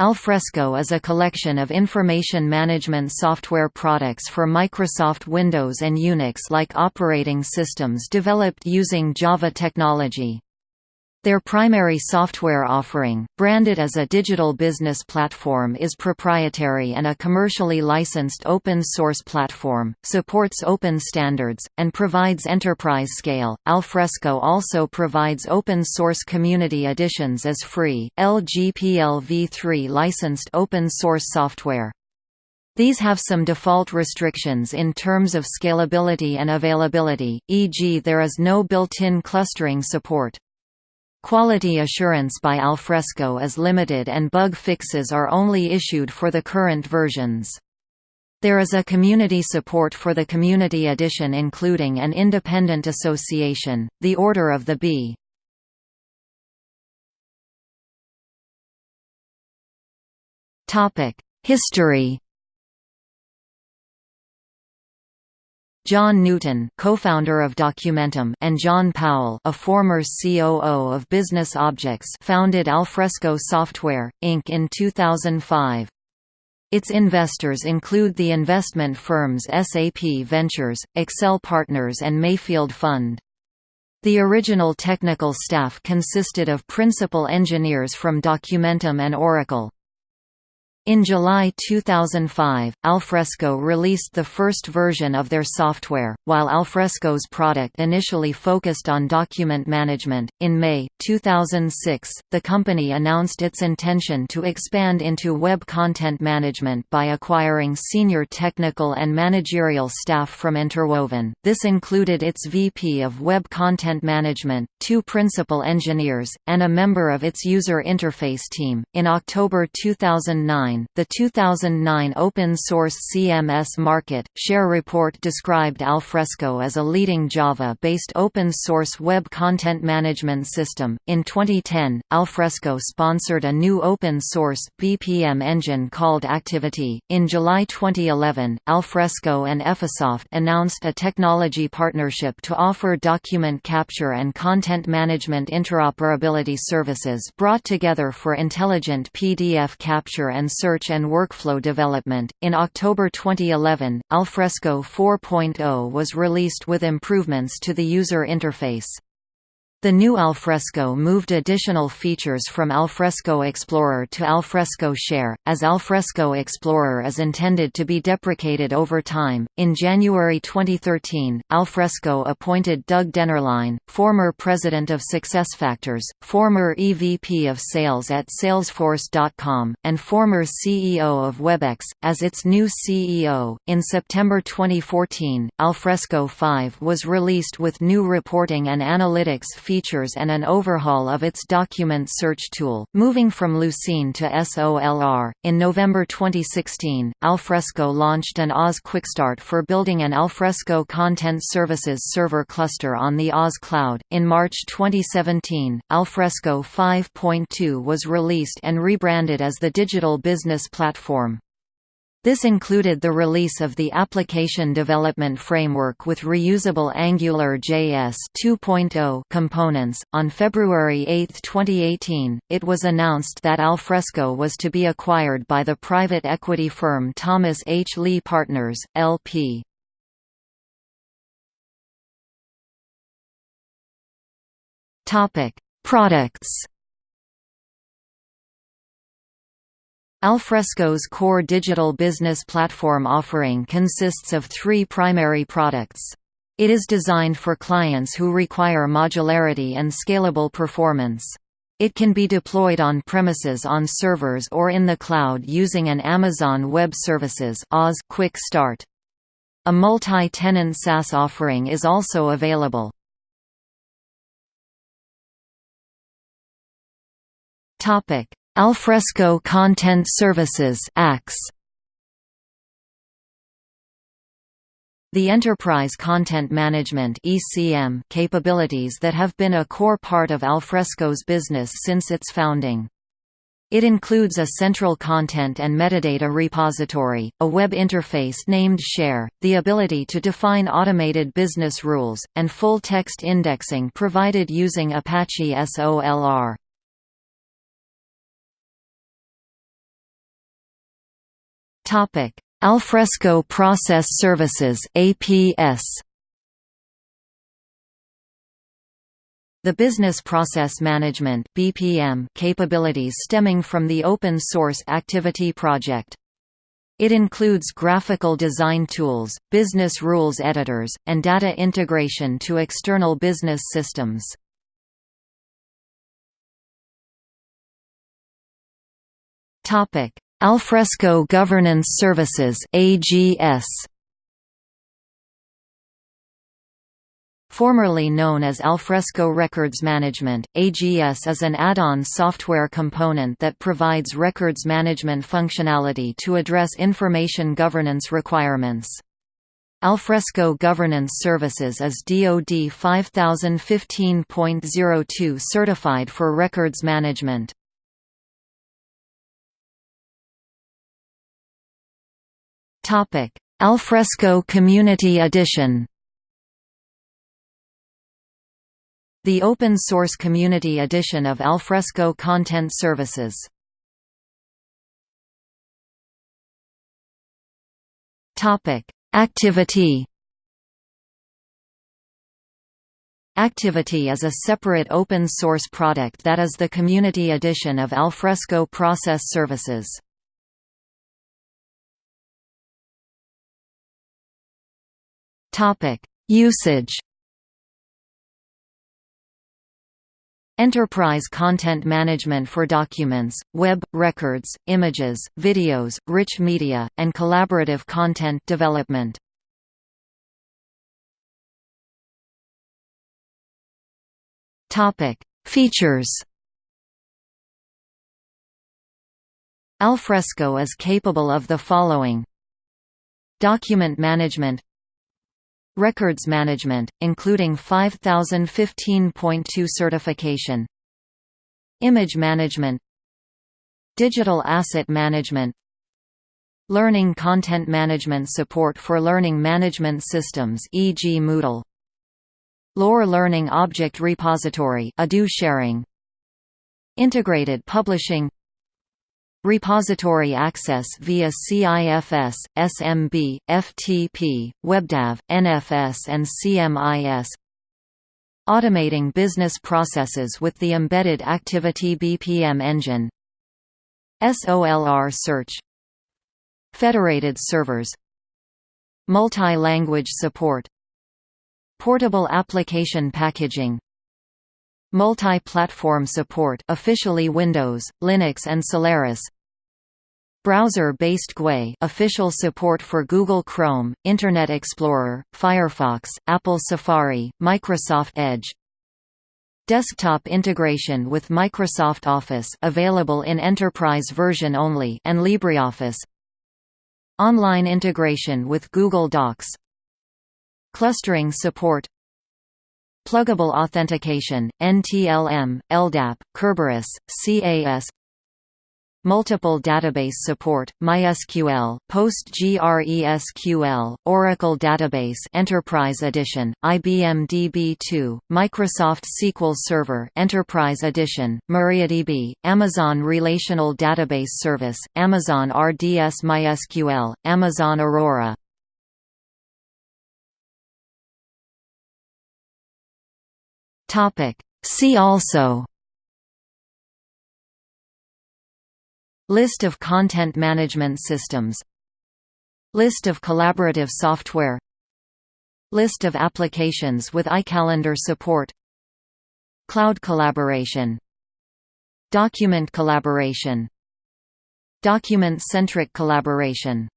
Alfresco is a collection of information management software products for Microsoft Windows and Unix-like operating systems developed using Java technology. Their primary software offering, branded as a digital business platform is proprietary and a commercially licensed open-source platform, supports open standards, and provides enterprise scale. Alfresco also provides open-source community editions as free, LGPL v3 licensed open-source software. These have some default restrictions in terms of scalability and availability, e.g. there is no built-in clustering support. Quality assurance by Alfresco is limited and bug fixes are only issued for the current versions. There is a community support for the Community Edition including an independent association, the Order of the Bee. History John Newton, co-founder of Documentum, and John Powell, a former COO of Business Objects, founded Alfresco Software Inc in 2005. Its investors include the investment firms SAP Ventures, Accel Partners and Mayfield Fund. The original technical staff consisted of principal engineers from Documentum and Oracle. In July 2005, Alfresco released the first version of their software, while Alfresco's product initially focused on document management. In May 2006, the company announced its intention to expand into web content management by acquiring senior technical and managerial staff from Interwoven. This included its VP of Web Content Management, two principal engineers, and a member of its user interface team. In October 2009, 2009, the 2009 Open Source CMS Market Share Report described Alfresco as a leading Java-based open source web content management system. In 2010, Alfresco sponsored a new open source BPM engine called Activiti. In July 2011, Alfresco and Effisoft announced a technology partnership to offer document capture and content management interoperability services brought together for intelligent PDF capture and search and workflow development. In October 2011, Alfresco 4.0 was released with improvements to the user interface. The new Alfresco moved additional features from Alfresco Explorer to Alfresco Share, as Alfresco Explorer is intended to be deprecated over time. In January 2013, Alfresco appointed Doug Dennerline, former president of SuccessFactors, former EVP of sales at Salesforce.com, and former CEO of WebEx, as its new CEO. In September 2014, Alfresco 5 was released with new reporting and analytics features and an overhaul of its document search tool, moving from Lucene to SOLR. In November 2016, Alfresco launched an AWS Quickstart for building an Alfresco Content Services server cluster on the AWS Cloud. In March 2017, Alfresco 5.2 was released and rebranded as the Digital Business Platform. This included the release of the Application Development Framework with reusable Angular JS 2.0 components. On February 8, 2018, it was announced that Alfresco was to be acquired by the private equity firm Thomas H. Lee Partners, LP. Topic: Products Alfresco's core digital business platform offering consists of three primary products. It is designed for clients who require modularity and scalable performance. It can be deployed on premises on servers or in the cloud using an Amazon Web Services Quick Start. A multi-tenant SaaS offering is also available. Topic: Alfresco Content Services The Enterprise Content Management (ECM) capabilities that have been a core part of Alfresco's business since its founding. It includes a central content and metadata repository, a web interface named Share, the ability to define automated business rules, and full-text indexing provided using Apache SOLR. Alfresco Process Services APS The Business Process Management (BPM) capabilities stemming from the open source Activiti project. It includes graphical design tools, business rules editors, and data integration to external business systems. Topic: Alfresco Governance Services (AGS). Formerly known as Alfresco Records Management, AGS is an add-on software component that provides records management functionality to address information governance requirements. Alfresco Governance Services is DoD 5015.02 certified for records management. Alfresco Community Edition The open-source community edition of Alfresco Content Services. Topic: Activiti. Activiti is a separate open-source product that is the community edition of Alfresco Process Services. Topic: Usage. Enterprise content management for documents, web, records, images, videos, rich media, and collaborative content development. Features Alfresco is capable of the following Document management Records management, including 5015.2 certification. Image management. Digital asset management. Learning content management support for learning management systems e.g. Moodle. LOR Learning Object Repository Ado sharing. Integrated publishing Repository access via CIFS, SMB, FTP, WebDAV, NFS and CMIS Automating business processes with the embedded Activiti BPM engine. SOLR search. Federated servers. Multi-language support. Portable application packaging Multi-platform support officially Windows, Linux and Solaris. Browser-based GUI official support for Google Chrome, Internet Explorer, Firefox, Apple Safari, Microsoft Edge. Desktop integration with Microsoft Office available in enterprise version only and LibreOffice. Online integration with Google Docs. Clustering support Pluggable Authentication, NTLM, LDAP, Kerberos, CAS Multiple database support, MySQL, PostgreSQL, Oracle Database Enterprise Edition, IBM DB2, Microsoft SQL Server Enterprise Edition, MariaDB, Amazon Relational Database Service, Amazon RDS MySQL, Amazon Aurora Topic. See also. List of content management systems. List of collaborative software. List of applications with iCalendar support. Cloud collaboration. Document collaboration. Document-centric collaboration